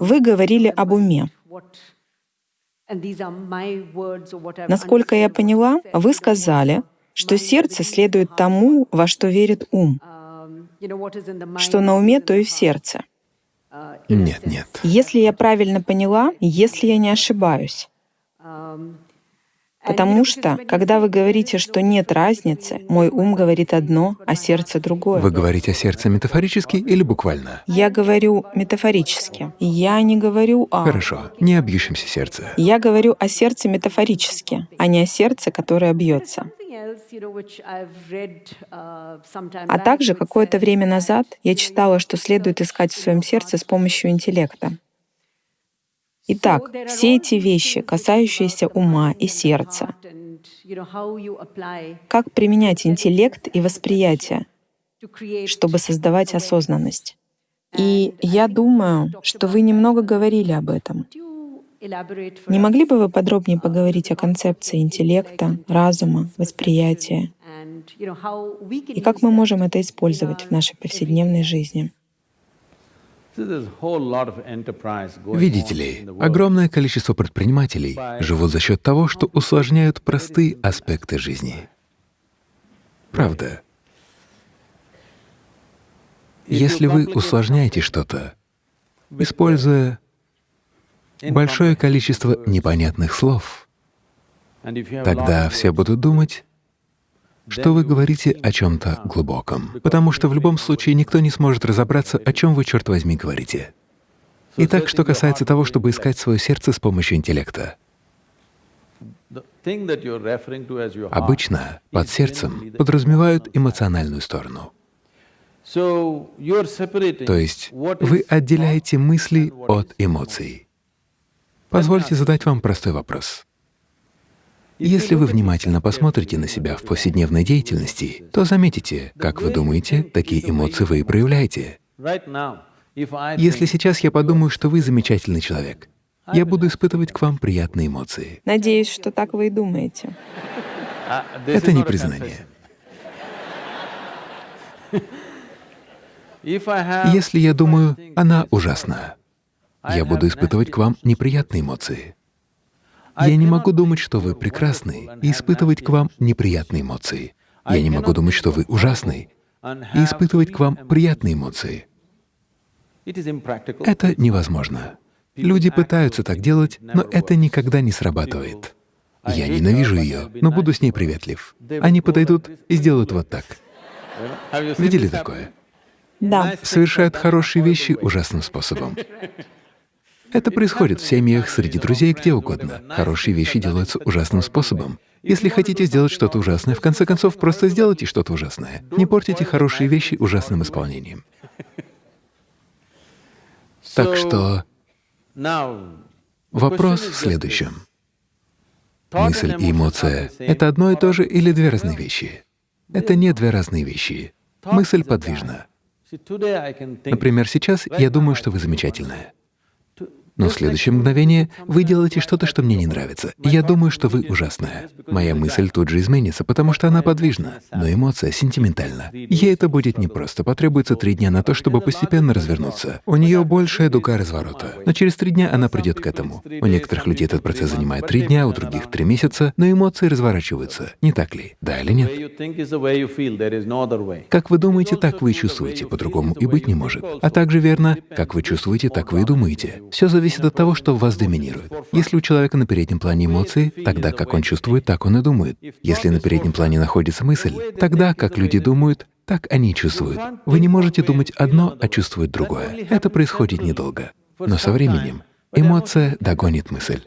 Вы говорили об уме. Насколько я поняла, вы сказали, что сердце следует тому, во что верит ум. Что на уме, то и в сердце. Нет, нет. Если я правильно поняла, если я не ошибаюсь, Потому что, когда вы говорите, что нет разницы, мой ум говорит одно, а сердце другое. Вы говорите о сердце метафорически или буквально? Я говорю метафорически. Я не говорю о... Хорошо, не о бьющемся сердце. Я говорю о сердце метафорически, а не о сердце, которое бьется. А также какое-то время назад я читала, что следует искать в своем сердце с помощью интеллекта. Итак, все эти вещи, касающиеся ума и сердца, как применять интеллект и восприятие, чтобы создавать осознанность. И я думаю, что вы немного говорили об этом. Не могли бы вы подробнее поговорить о концепции интеллекта, разума, восприятия и как мы можем это использовать в нашей повседневной жизни? Видите ли, огромное количество предпринимателей живут за счет того, что усложняют простые аспекты жизни. Правда. Если вы усложняете что-то, используя большое количество непонятных слов, тогда все будут думать, что вы говорите о чем-то глубоком, потому что в любом случае никто не сможет разобраться, о чем вы, черт возьми, говорите. Итак, что касается того, чтобы искать свое сердце с помощью интеллекта. Обычно под сердцем подразумевают эмоциональную сторону. То есть вы отделяете мысли от эмоций. Позвольте задать вам простой вопрос. Если вы внимательно посмотрите на себя в повседневной деятельности, то заметите, как вы думаете, такие эмоции вы и проявляете. Если сейчас я подумаю, что вы замечательный человек, я буду испытывать к вам приятные эмоции. Надеюсь, что так вы и думаете. Это не признание. Если я думаю, она ужасна, я буду испытывать к вам неприятные эмоции. Я не могу думать, что вы прекрасны, и испытывать к вам неприятные эмоции. Я не могу думать, что вы ужасны, и испытывать к вам приятные эмоции. Это невозможно. Люди пытаются так делать, но это никогда не срабатывает. Я ненавижу ее, но буду с ней приветлив. Они подойдут и сделают вот так. Видели такое? Да. Совершают хорошие вещи ужасным способом. Это происходит в семьях, среди друзей, где угодно. Хорошие вещи делаются ужасным способом. Если хотите сделать что-то ужасное, в конце концов, просто сделайте что-то ужасное. Не портите хорошие вещи ужасным исполнением. Так что вопрос в следующем. Мысль и эмоция — это одно и то же или две разные вещи? Это не две разные вещи. Мысль подвижна. Например, сейчас я думаю, что вы замечательная. Но в следующее мгновение вы делаете что-то, что мне не нравится. Я думаю, что вы ужасная. Моя мысль тут же изменится, потому что она подвижна, но эмоция сентиментальна. Ей это будет непросто, потребуется три дня на то, чтобы постепенно развернуться. У нее большая дуга разворота, но через три дня она придет к этому. У некоторых людей этот процесс занимает три дня, у других — три месяца, но эмоции разворачиваются, не так ли? Да или нет? Как вы думаете, так вы и чувствуете, по-другому и быть не может. А также верно, как вы чувствуете, так вы и думаете. Все зависит от того, что в вас доминирует. Если у человека на переднем плане эмоции, тогда как он чувствует, так он и думает. Если на переднем плане находится мысль, тогда как люди думают, так они чувствуют. Вы не можете думать одно, а чувствовать другое. Это происходит недолго. Но со временем эмоция догонит мысль.